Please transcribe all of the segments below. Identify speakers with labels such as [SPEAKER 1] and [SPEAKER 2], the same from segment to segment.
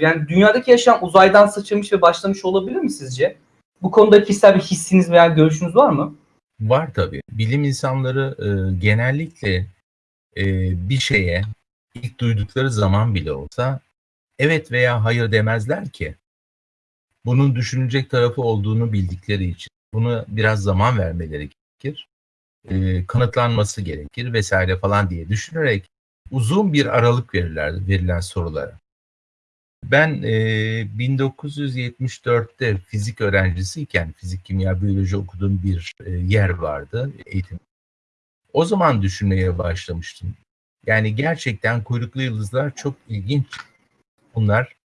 [SPEAKER 1] Yani dünyadaki yaşam uzaydan sıçramış ve başlamış olabilir mi sizce? Bu konuda kişisel bir hissiniz veya görüşünüz var mı?
[SPEAKER 2] Var tabii. Bilim insanları e, genellikle e, bir şeye ilk duydukları zaman bile olsa evet veya hayır demezler ki. Bunun düşünecek tarafı olduğunu bildikleri için. Bunu biraz zaman vermeleri gerekir. E, kanıtlanması gerekir vesaire falan diye düşünerek uzun bir aralık verirler verilen sorulara. Ben e, 1974'te fizik öğrencisiyken fizik, kimya, biyoloji okuduğum bir e, yer vardı eğitim. O zaman düşünmeye başlamıştım. Yani gerçekten kuyruklu yıldızlar çok ilginç. Bunlar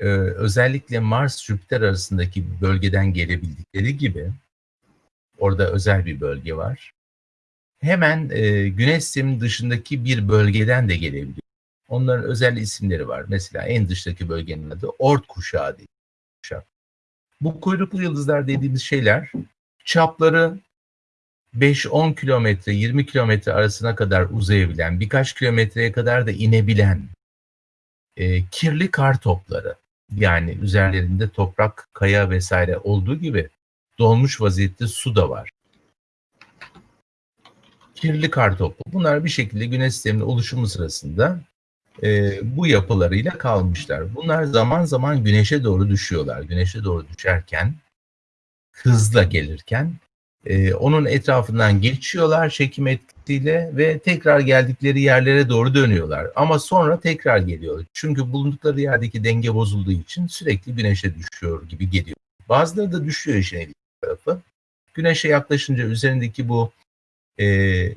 [SPEAKER 2] e, özellikle Mars-Jüpiter arasındaki bölgeden gelebildikleri gibi orada özel bir bölge var. Hemen e, Güneş sisteminin dışındaki bir bölgeden de gelebiliyor. Onların özel isimleri var. Mesela en dıştaki bölgenin adı Ort kuşağı diye. Kuşak. Bu kuyruklu yıldızlar dediğimiz şeyler çapları 5-10 kilometre, 20 kilometre arasına kadar uzayabilen, birkaç kilometreye kadar da inebilen e, kirli kar topları. Yani üzerlerinde toprak, kaya vesaire olduğu gibi dolmuş vaziyette su da var. Kirli kar topu. Bunlar bir şekilde güneş sisteminin oluşumu sırasında e, bu yapılarıyla kalmışlar. Bunlar zaman zaman güneşe doğru düşüyorlar. Güneşe doğru düşerken, hızla gelirken e, onun etrafından geçiyorlar çekim etkisiyle ve tekrar geldikleri yerlere doğru dönüyorlar. Ama sonra tekrar geliyor. Çünkü bulundukları yerdeki denge bozulduğu için sürekli güneşe düşüyor gibi geliyor. Bazıları da düşüyor işin tarafı. Güneşe yaklaşınca üzerindeki bu e,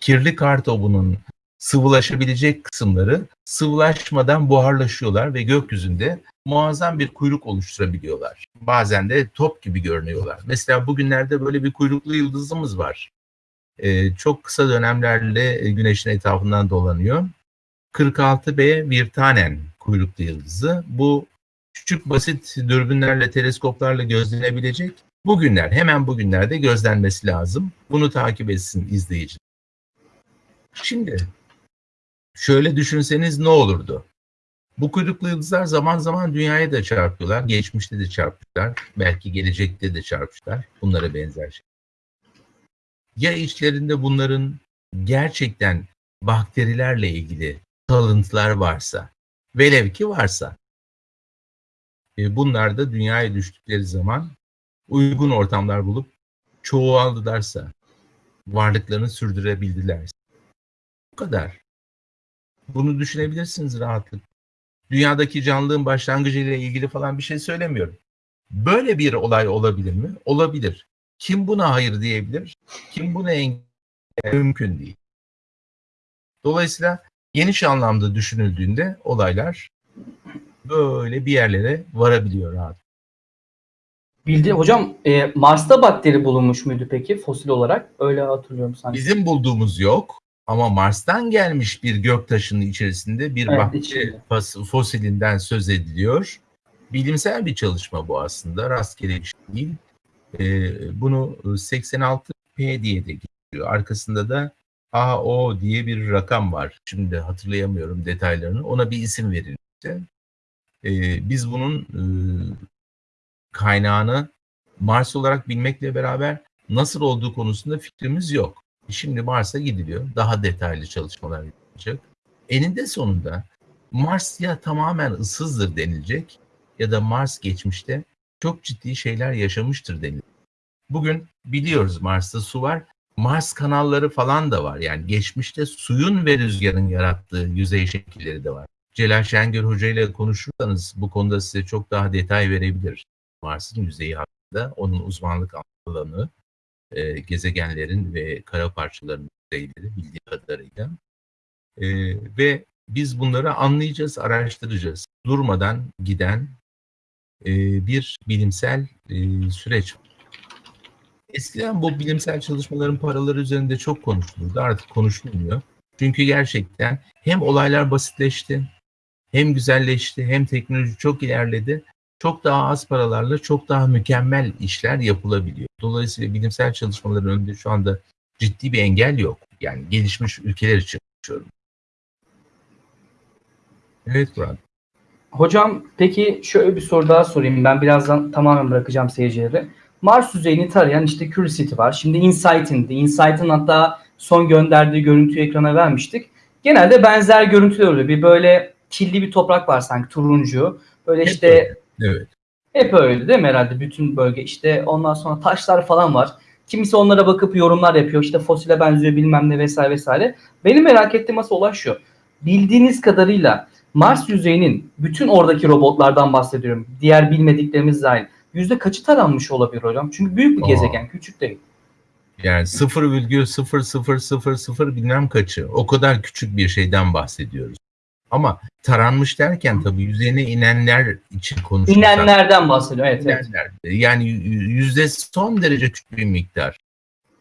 [SPEAKER 2] kirli kar topunun sıvılaşabilecek kısımları sıvılaşmadan buharlaşıyorlar ve gökyüzünde muazzam bir kuyruk oluşturabiliyorlar. Bazen de top gibi görünüyorlar. Mesela bugünlerde böyle bir kuyruklu yıldızımız var. Ee, çok kısa dönemlerle güneşin etrafından dolanıyor. 46B Virtanen kuyruklu yıldızı. Bu küçük basit dürbünlerle, teleskoplarla gözlenebilecek. Bugünler, hemen bugünlerde gözlenmesi lazım. Bunu takip etsin izleyici. Şimdi şöyle düşünseniz ne olurdu? Bu kuyruklu yıldızlar zaman zaman dünyaya da çarpıyorlar. Geçmişte de çarpmışlar. Belki gelecekte de çarpmışlar. Bunlara benzer şey. Ya içlerinde bunların gerçekten bakterilerle ilgili kalıntılar varsa, velev ki varsa, e, bunlar da dünyaya düştükleri zaman uygun ortamlar bulup çoğaldılarsa, varlıklarını sürdürebildilerse. Bu kadar. Bunu düşünebilirsiniz rahatlıkla. Dünyadaki canlılığın başlangıcı ile ilgili falan bir şey söylemiyorum. Böyle bir olay olabilir mi? Olabilir. Kim buna hayır diyebilir? Kim buna engel mümkün değil. Dolayısıyla geniş anlamda düşünüldüğünde olaylar böyle bir yerlere varabiliyor rahat.
[SPEAKER 1] Bildi hocam e, Mars'ta bakteri bulunmuş muydu peki fosil olarak? Öyle hatırlıyorum sanki.
[SPEAKER 2] Bizim bulduğumuz yok. Ama Mars'tan gelmiş bir göktaşının içerisinde bir
[SPEAKER 1] Evet,
[SPEAKER 2] bakteri
[SPEAKER 1] içinde.
[SPEAKER 2] fosilinden söz ediliyor. Bilimsel bir çalışma bu aslında. Rastgele bir şey değil. Ee, bunu 86P diye de geçiyor. Arkasında da AO diye bir rakam var. Şimdi hatırlayamıyorum detaylarını. Ona bir isim verilmişti. Ee, biz bunun e, kaynağını Mars olarak bilmekle beraber nasıl olduğu konusunda fikrimiz yok. Şimdi Mars'a gidiliyor. Daha detaylı çalışmalar yapılacak. Eninde sonunda Mars ya tamamen ıssızdır denilecek ya da Mars geçmişte çok ciddi şeyler yaşamıştır denilecek. Bugün biliyoruz Mars'ta su var. Mars kanalları falan da var. Yani geçmişte suyun ve rüzgarın yarattığı yüzey şekilleri de var. Celal Şengör Hoca ile konuşursanız bu konuda size çok daha detay verebilir. Mars'ın yüzeyi hakkında onun uzmanlık alanı, e, gezegenlerin ve kara parçalarının yüzeyleri bildiği kadarıyla. E, ve biz bunları anlayacağız, araştıracağız. Durmadan giden e, bir bilimsel e, süreç. Eskiden bu bilimsel çalışmaların paraları üzerinde çok konuşulurdu. Artık konuşulmuyor. Çünkü gerçekten hem olaylar basitleşti, hem güzelleşti, hem teknoloji çok ilerledi. Çok daha az paralarla çok daha mükemmel işler yapılabiliyor. Dolayısıyla bilimsel çalışmaların önünde şu anda ciddi bir engel yok. Yani gelişmiş ülkeler için konuşuyorum. Evet Murat.
[SPEAKER 1] Hocam peki şöyle bir soru daha sorayım. Ben birazdan tamamen bırakacağım seyircileri. Mars yüzeyini tarayan işte Curiosity var. Şimdi Insight'in de. Insight'in hatta son gönderdiği görüntüyü ekrana vermiştik. Genelde benzer görüntüler oluyor. Bir böyle killi bir toprak var sanki turuncu. Böyle işte.
[SPEAKER 2] Evet.
[SPEAKER 1] hep öyle değil mi herhalde bütün bölge işte ondan sonra taşlar falan var. Kimisi onlara bakıp yorumlar yapıyor işte fosile benziyor bilmem ne vesaire vesaire. Benim merak ettiğim asıl olay şu. Bildiğiniz kadarıyla Mars yüzeyinin bütün oradaki robotlardan bahsediyorum. Diğer bilmediklerimiz dahil. Yüzde kaçı taranmış olabilir hocam? Çünkü büyük bir
[SPEAKER 2] Aa.
[SPEAKER 1] gezegen, küçük değil.
[SPEAKER 2] Yani 0,0000 bilmem kaçı. O kadar küçük bir şeyden bahsediyoruz. Ama taranmış derken tabii yüzeyine inenler için konuşuyoruz.
[SPEAKER 1] İnenlerden bahsediyor. Evet, evet.
[SPEAKER 2] İnenler. Yani y- yüzde son derece küçük bir miktar.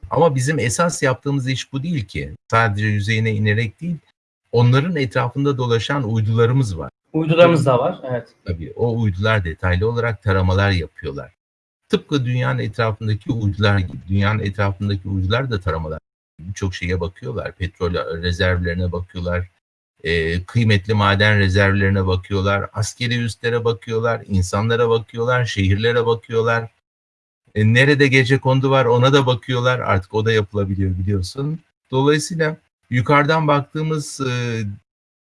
[SPEAKER 2] Ama bizim esas yaptığımız iş bu değil ki. Sadece yüzeyine inerek değil, onların etrafında dolaşan uydularımız var.
[SPEAKER 1] Uydularımız da var. Evet.
[SPEAKER 2] Tabii o uydular detaylı olarak taramalar yapıyorlar. Tıpkı dünyanın etrafındaki uydular gibi. Dünyanın etrafındaki uydular da taramalar. Birçok şeye bakıyorlar. Petrol rezervlerine bakıyorlar. E, kıymetli maden rezervlerine bakıyorlar. Askeri üslere bakıyorlar. insanlara bakıyorlar. Şehirlere bakıyorlar. E, nerede gece kondu var ona da bakıyorlar. Artık o da yapılabiliyor biliyorsun. Dolayısıyla yukarıdan baktığımız e,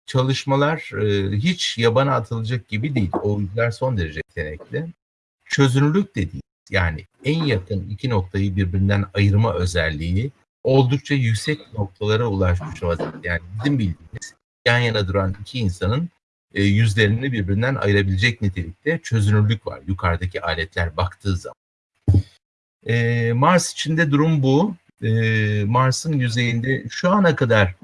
[SPEAKER 2] çalışmalar e, hiç yabana atılacak gibi değil. O uydular son derece yetenekli. Çözünürlük de. Yani en yakın iki noktayı birbirinden ayırma özelliği oldukça yüksek noktalara ulaşmış vaziyette. Yani bizim bildiğimiz yan yana duran iki insanın e, yüzlerini birbirinden ayırabilecek nitelikte çözünürlük var yukarıdaki aletler baktığı zaman. E, Mars içinde durum bu. E, Mars'ın yüzeyinde şu ana kadar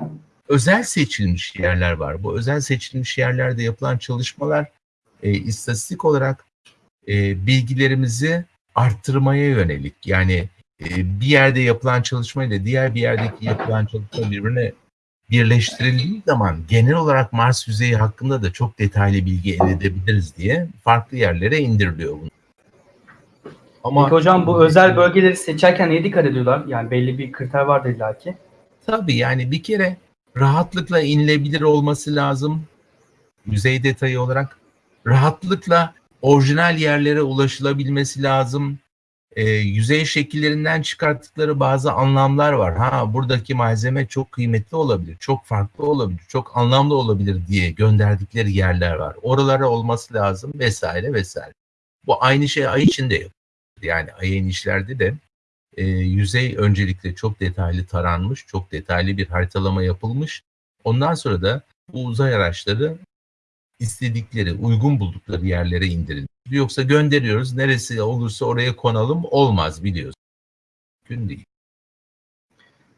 [SPEAKER 2] özel seçilmiş yerler var. Bu özel seçilmiş yerlerde yapılan çalışmalar e, istatistik olarak e, bilgilerimizi arttırmaya yönelik. Yani e, bir yerde yapılan çalışmayla diğer bir yerdeki yapılan çalışma birbirine birleştirildiği zaman genel olarak Mars yüzeyi hakkında da çok detaylı bilgi elde edebiliriz diye farklı yerlere indiriliyor bunu. Ama
[SPEAKER 1] Peki hocam bu özel bölgeleri seçerken neye dikkat ediyorlar? Yani belli bir kriter vardır illa ki.
[SPEAKER 2] Tabii yani bir kere rahatlıkla inilebilir olması lazım. Yüzey detayı olarak rahatlıkla orijinal yerlere ulaşılabilmesi lazım. Ee, yüzey şekillerinden çıkarttıkları bazı anlamlar var. Ha buradaki malzeme çok kıymetli olabilir, çok farklı olabilir, çok anlamlı olabilir diye gönderdikleri yerler var. Oralara olması lazım vesaire vesaire. Bu aynı şey ay içinde yok. Yani ay inişlerde de e, yüzey öncelikle çok detaylı taranmış, çok detaylı bir haritalama yapılmış. Ondan sonra da bu uzay araçları istedikleri, uygun buldukları yerlere indirilmiş. Yoksa gönderiyoruz, neresi olursa oraya konalım olmaz biliyorsun. Mümkün değil.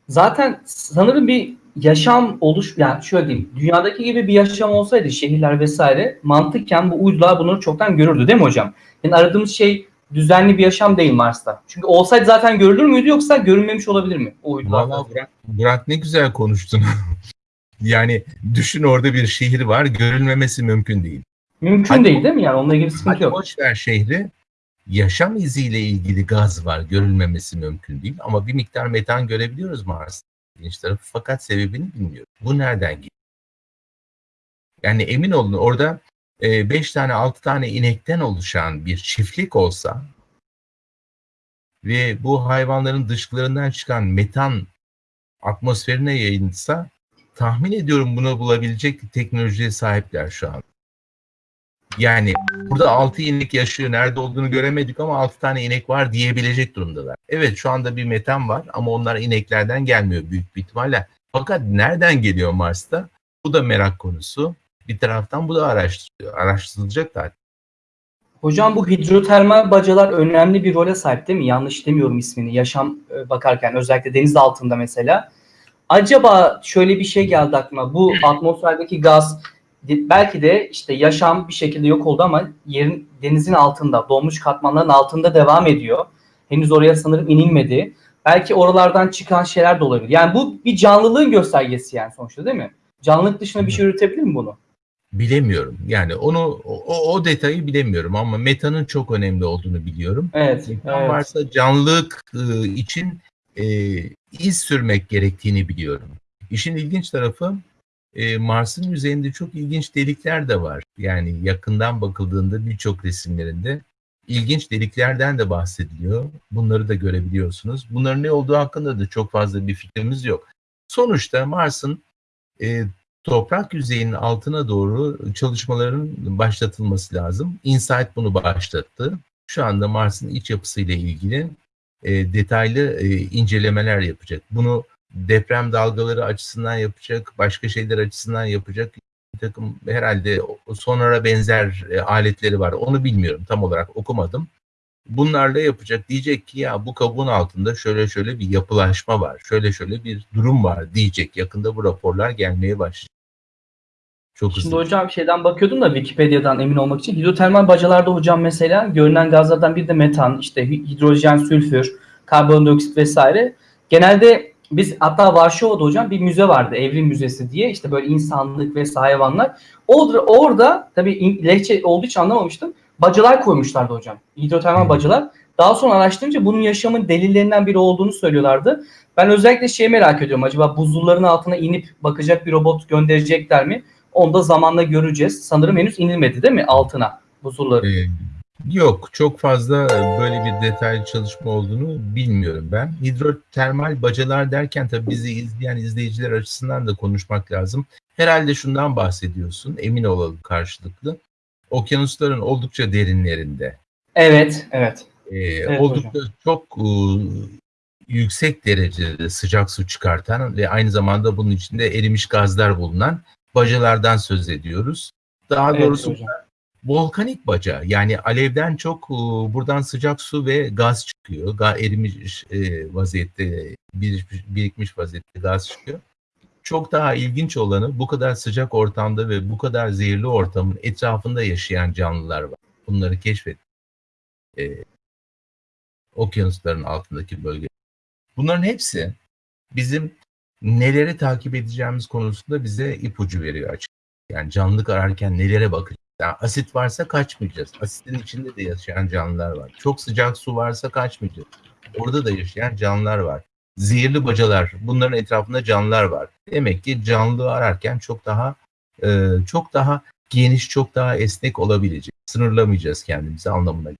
[SPEAKER 1] Zaten sanırım bir yaşam oluş yani şöyle diyeyim dünyadaki gibi bir yaşam olsaydı şehirler vesaire mantıken bu uydular bunları çoktan görürdü değil mi hocam? Yani aradığımız şey düzenli bir yaşam değil Mars'ta. Çünkü olsaydı zaten görülür müydü yoksa görünmemiş olabilir mi o uydular?
[SPEAKER 2] Valla Burak, Burak ne güzel konuştun. yani düşün orada bir şehir var, görülmemesi mümkün değil.
[SPEAKER 1] Mümkün
[SPEAKER 2] Hadi-
[SPEAKER 1] değil değil mi yani onunla ilgili sıkıntı
[SPEAKER 2] Hadi
[SPEAKER 1] yok.
[SPEAKER 2] boş ver şehri. Yaşam iziyle ilgili gaz var. Görülmemesi mümkün değil. Ama bir miktar metan görebiliyoruz Mars'ta. İlginç tarafı fakat sebebini bilmiyoruz. Bu nereden geliyor? Yani emin olun orada 5 tane 6 tane inekten oluşan bir çiftlik olsa ve bu hayvanların dışkılarından çıkan metan atmosferine yayılsa tahmin ediyorum bunu bulabilecek teknolojiye sahipler şu an. Yani burada 6 inek yaşıyor. Nerede olduğunu göremedik ama 6 tane inek var diyebilecek durumdalar. Evet şu anda bir metan var ama onlar ineklerden gelmiyor büyük bir ihtimalle. Fakat nereden geliyor Mars'ta? Bu da merak konusu. Bir taraftan bu da araştırılıyor. Araştırılacak zaten.
[SPEAKER 1] Hocam bu hidrotermal bacalar önemli bir role sahip değil mi? Yanlış demiyorum ismini. Yaşam e, bakarken özellikle deniz altında mesela. Acaba şöyle bir şey geldi aklıma. Bu atmosferdeki gaz belki de işte yaşam bir şekilde yok oldu ama yerin denizin altında, donmuş katmanların altında devam ediyor. Henüz oraya sanırım inilmedi. Belki oralardan çıkan şeyler de olabilir. Yani bu bir canlılığın göstergesi yani sonuçta değil mi? Canlılık dışında bir şey üretebilir mi bunu?
[SPEAKER 2] Bilemiyorum. Yani onu o, o detayı bilemiyorum ama metanın çok önemli olduğunu biliyorum.
[SPEAKER 1] Evet.
[SPEAKER 2] Metan
[SPEAKER 1] evet.
[SPEAKER 2] varsa canlılık e, için e, iz sürmek gerektiğini biliyorum. İşin ilginç tarafı e, Mars'ın yüzeyinde çok ilginç delikler de var. Yani yakından bakıldığında birçok resimlerinde ilginç deliklerden de bahsediliyor. Bunları da görebiliyorsunuz. Bunların ne olduğu hakkında da çok fazla bir fikrimiz yok. Sonuçta Mars'ın e, toprak yüzeyinin altına doğru çalışmaların başlatılması lazım. InSight bunu başlattı. Şu anda Mars'ın iç yapısıyla ilgili e, detaylı e, incelemeler yapacak. Bunu deprem dalgaları açısından yapacak, başka şeyler açısından yapacak bir takım herhalde sonara benzer e, aletleri var. Onu bilmiyorum tam olarak okumadım. Bunlarla yapacak diyecek ki ya bu kabuğun altında şöyle şöyle bir yapılaşma var, şöyle şöyle bir durum var diyecek. Yakında bu raporlar gelmeye başlayacak. Çok
[SPEAKER 1] Şimdi
[SPEAKER 2] hızlı.
[SPEAKER 1] hocam şeyden bakıyordum da Wikipedia'dan emin olmak için. Hidrotermal bacalarda hocam mesela görünen gazlardan bir de metan, işte hidrojen, sülfür, karbondioksit vesaire. Genelde biz hatta Varşova'da hocam bir müze vardı. Evrim Müzesi diye. işte böyle insanlık ve hayvanlar. Orada, orada tabii lehçe olduğu için anlamamıştım. Bacalar koymuşlardı hocam. Hidrotermal bacalar. Daha sonra araştırınca bunun yaşamın delillerinden biri olduğunu söylüyorlardı. Ben özellikle şeyi merak ediyorum. Acaba buzulların altına inip bakacak bir robot gönderecekler mi? Onu da zamanla göreceğiz. Sanırım henüz inilmedi değil mi altına buzulları?
[SPEAKER 2] Ee, Yok, çok fazla böyle bir detaylı çalışma olduğunu bilmiyorum ben. Hidrotermal bacalar derken tabii bizi izleyen izleyiciler açısından da konuşmak lazım. Herhalde şundan bahsediyorsun, emin olalım karşılıklı. Okyanusların oldukça derinlerinde,
[SPEAKER 1] Evet, evet.
[SPEAKER 2] e, oldukça çok e, yüksek derecede sıcak su çıkartan ve aynı zamanda bunun içinde erimiş gazlar bulunan bacalardan söz ediyoruz. Daha
[SPEAKER 1] Evet
[SPEAKER 2] doğrusu
[SPEAKER 1] hocam.
[SPEAKER 2] Volkanik baca yani alevden çok e, buradan sıcak su ve gaz çıkıyor. Ga erimiş e, vaziyette birikmiş, vaziyette gaz çıkıyor. Çok daha ilginç olanı bu kadar sıcak ortamda ve bu kadar zehirli ortamın etrafında yaşayan canlılar var. Bunları keşfet. E, okyanusların altındaki bölge. Bunların hepsi bizim neleri takip edeceğimiz konusunda bize ipucu veriyor açık. Yani canlılık ararken nelere bakacağız? Yani asit varsa kaçmayacağız. Asitin içinde de yaşayan canlılar var. Çok sıcak su varsa kaçmayacağız. Orada da yaşayan canlılar var. Zehirli bacalar, bunların etrafında canlılar var. Demek ki canlılığı ararken çok daha e, çok daha geniş, çok daha esnek olabilecek. Sınırlamayacağız kendimizi anlamına.